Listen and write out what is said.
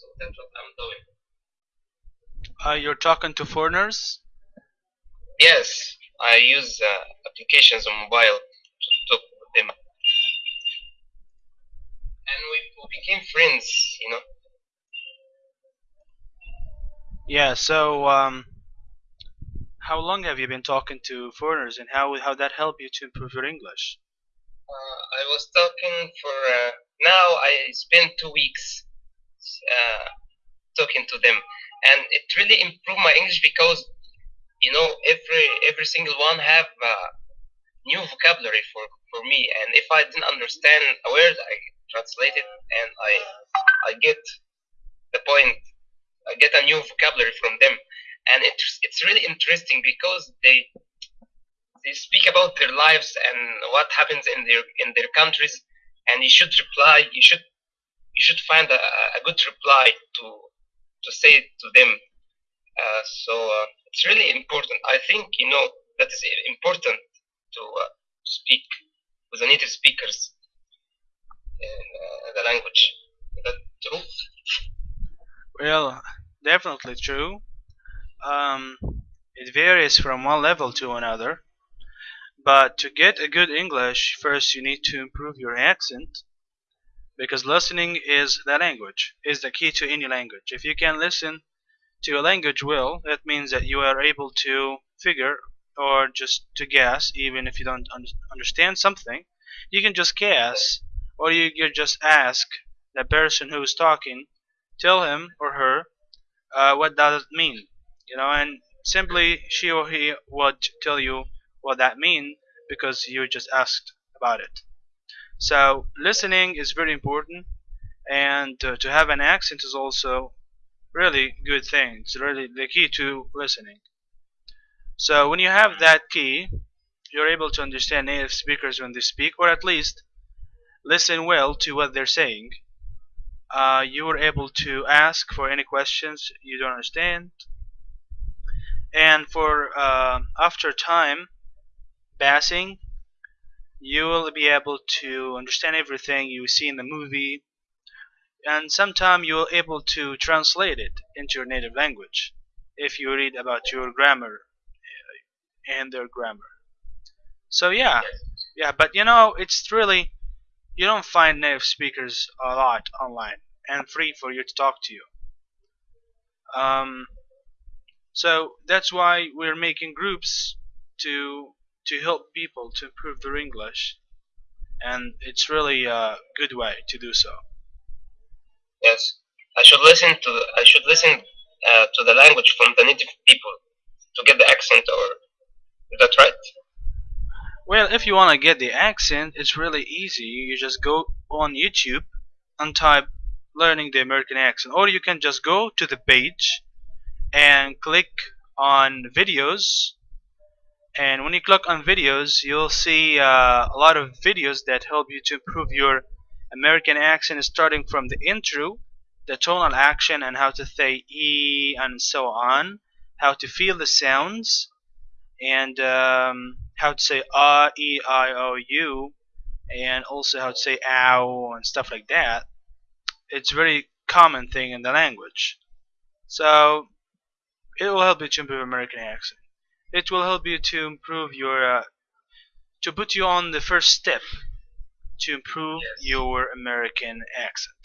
So that's what I'm doing. Uh, you're talking to foreigners? Yes, I use uh, applications on mobile to talk with them. And we, we became friends, you know. Yeah, so um, how long have you been talking to foreigners and how how that help you to improve your English? Uh, I was talking for uh, now. I spent two weeks uh, talking to them, and it really improved my English because you know every every single one have uh, new vocabulary for for me, and if I didn't understand a word, I translate it and I I get the point. I get a new vocabulary from them, and it's it's really interesting because they they speak about their lives and what happens in their in their countries, and you should reply. You should you should find a, a good reply to to say to them. Uh, so uh, it's really important. I think you know that is important to uh, speak with the native speakers in uh, the language. Is that true? Well, definitely true. Um, it varies from one level to another. But to get a good English, first you need to improve your accent because listening is the language, is the key to any language. If you can listen to a language well, that means that you are able to figure or just to guess, even if you don't un understand something, you can just guess or you, you just ask the person who is talking, tell him or her uh, what does it mean, you know, and simply she or he would tell you what that mean because you just asked about it. So listening is very important, and uh, to have an accent is also really good thing. It's really the key to listening. So when you have that key, you're able to understand native speakers when they speak, or at least listen well to what they're saying. Uh, you are able to ask for any questions you don't understand, and for uh, after time passing, you will be able to understand everything you see in the movie and sometime you will able to translate it into your native language if you read about your grammar uh, and their grammar. So yeah. Yeah but you know it's really you don't find native speakers a lot online and free for you to talk to you. Um, so that's why we're making groups to to help people to improve their English and it's really a good way to do so Yes, I should listen to I should listen uh, to the language from the native people to get the accent. Or is that right? well if you want to get the accent it's really easy you just go on YouTube and type learning the American accent or you can just go to the page and click on videos and when you click on videos you'll see uh, a lot of videos that help you to improve your American accent starting from the intro the tonal action and how to say e and so on how to feel the sounds and um, how to say uh, e, i, o, u and also how to say ow and stuff like that. It's a very common thing in the language. So it will help you to improve American accent it will help you to improve your uh, to put you on the first step to improve Yes. your American accent